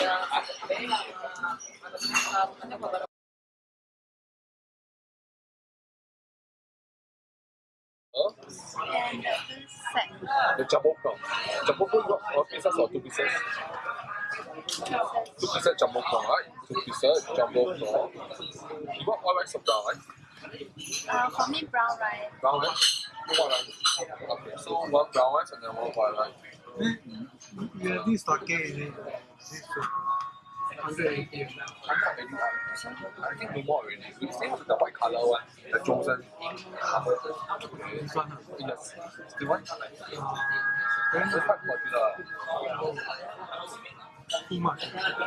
De Jamocão. Jamocão não, ó, pensa só, tu precisa. Tu precisa de Jamocão, tu precisa de Jamocão. You want all rice or brown rice? Uh, for me, brown rice. Brown rice? You want rice? Okay, so one brown rice and then one white rice. Mm -hmm. Yeah, this is okay, 180簡直係點解？啲 memorial 你先係就 white color one，就中身。中身啊？Yes。點解？咁就發過去啦。Too much。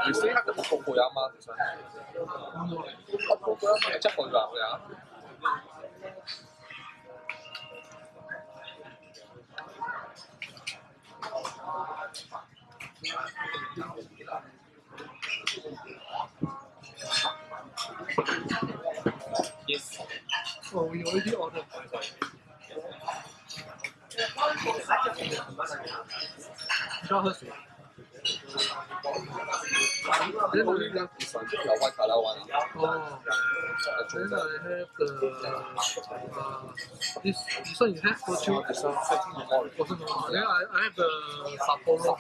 你先係就不過過呀嘛？其實。不過過呀嘛？即係過咗呀？already ordered. Draw her to. Then only left your white color one. Oh. Then I have the uh, this this one you have for two. Then I, I have the Sapporo.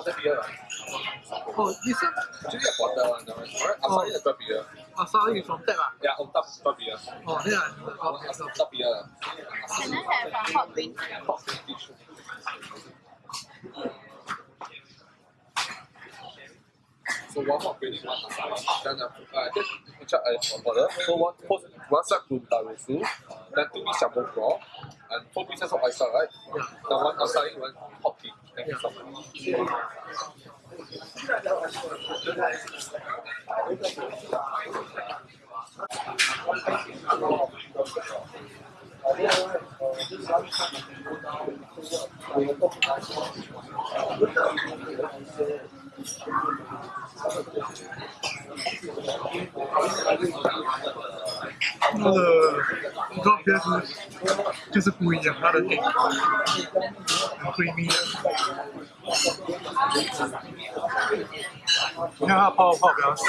The beer. Oh, this one. Actually a one, I'm sorry, a beer. 啊，翻去 from t o n 啊！呀，from top 分別啊！哦，呢個，哦，分別啊！係呢係放學邊？學邊啲書？做廣場邊啲飯啊？等等，誒即係唔食誒，冇得。So what? What? What's that? 雞蛋肉絲，蛋吐司，小麥包，and four pieces of ice-cream. 嗯。The one outside one coffee. 嗯。就是不一样，它的点很不一样。你看他跑跑不要死，我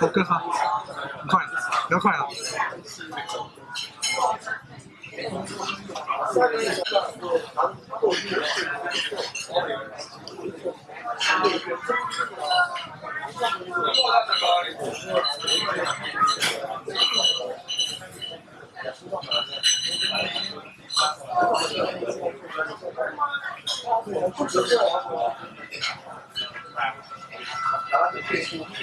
跟上，快，要快了。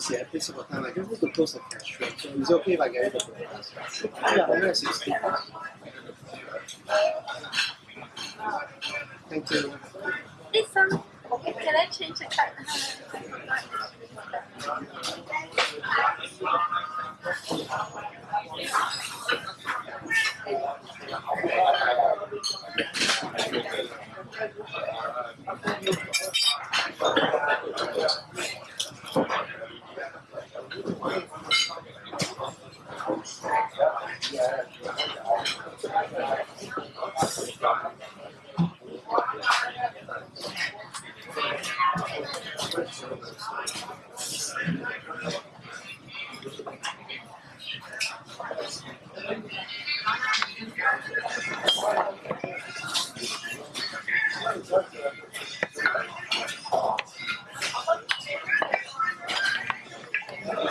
do I time, I just need to post a cash flow. So is it okay if I get it? Yeah, Thank you. Please, okay? Can I change the card?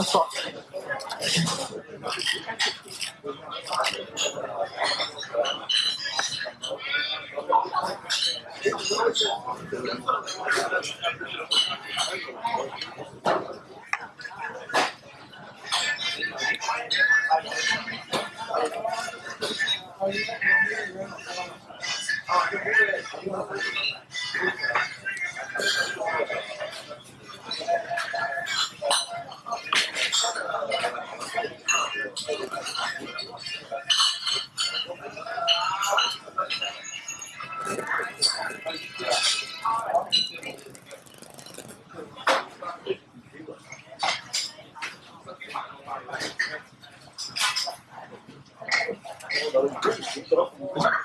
楽しそ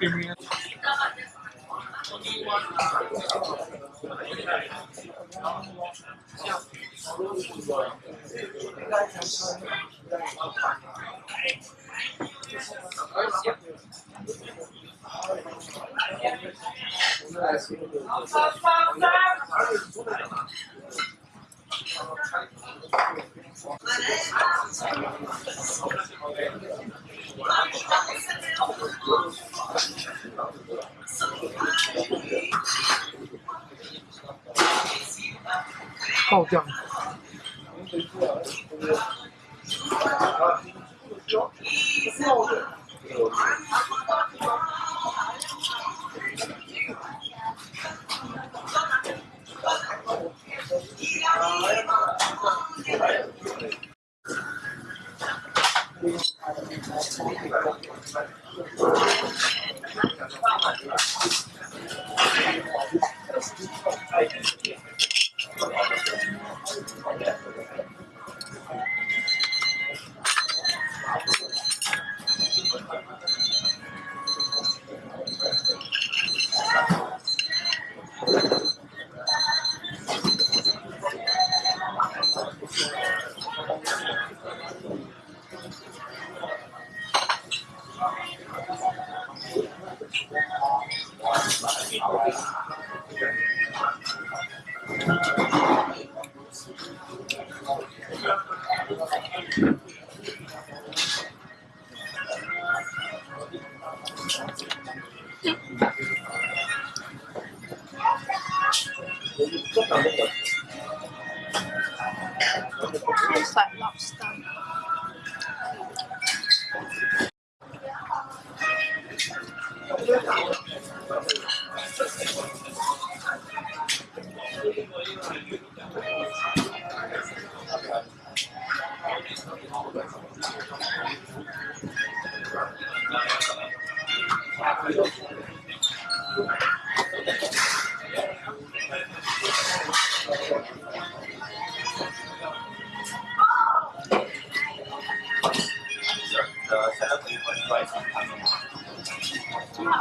criminal. 爆掉了！Tastes like lobster.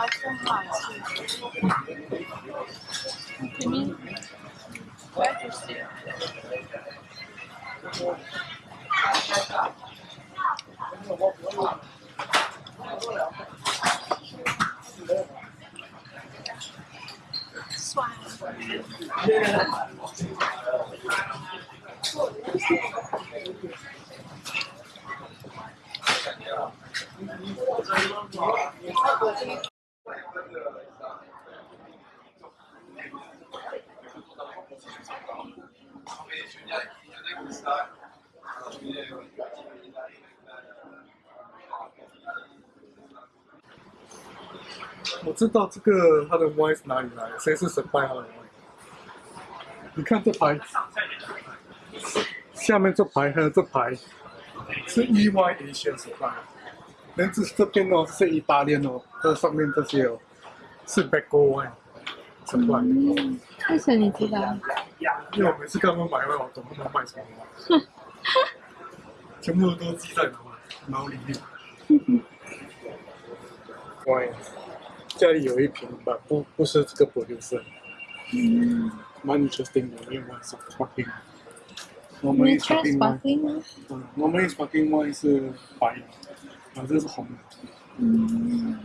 acha que mim é você. Suave. 我知道这个它的 Y 是哪里来，的，谁是神牌？它的 y 你看这牌，下面这牌和这牌是意外的一些神牌。然后这边哦是意大利哦，这上面这些哦是美国哎神为什么你知道？因为我每次刚刚买外，我总不能卖神牌。全部都记在脑脑里面。乖。家里有一瓶吧，不不是这个玻璃色蛮 i n e s t e r e Sparkling，我们 Sparkling，嗯，我们 Sparkling n e 是白啊，这是红的。嗯，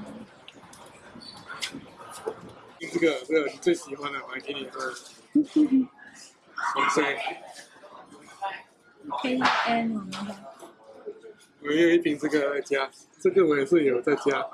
这个这个你最喜欢的，我给你喝。红色。K N 我我有一瓶这个在家，这个我也是有在家。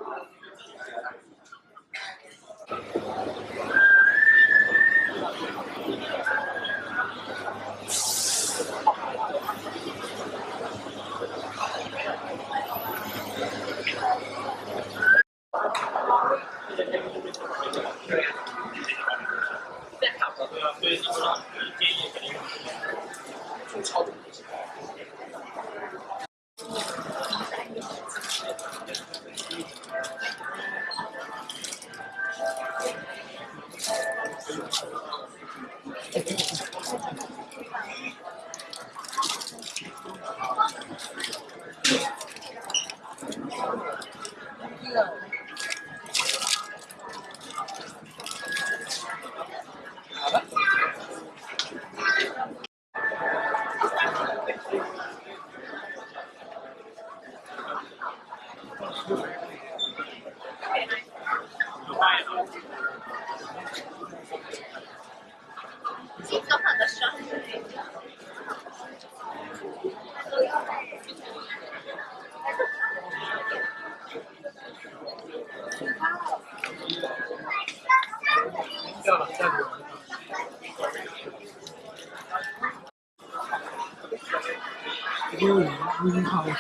榴了，冰泡了。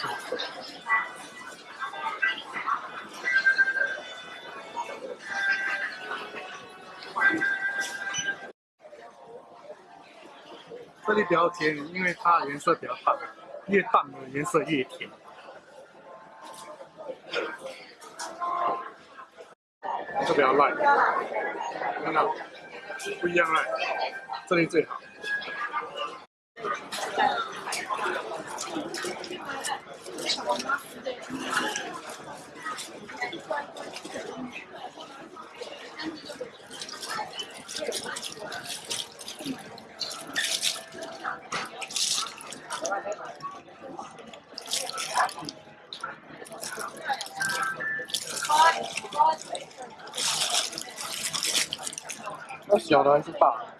这里比较甜，因为它颜色比较淡，越淡的颜色越甜。不要乱，看到不一样啊，这里最好。我小的还是大？这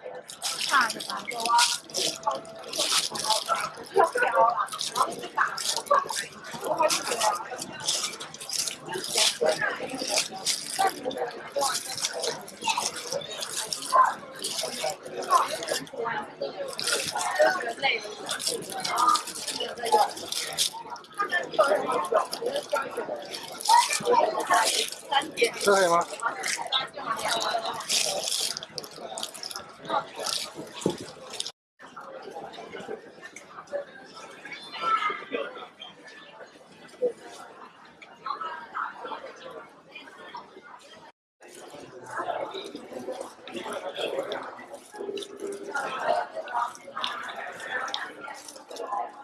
可以吗？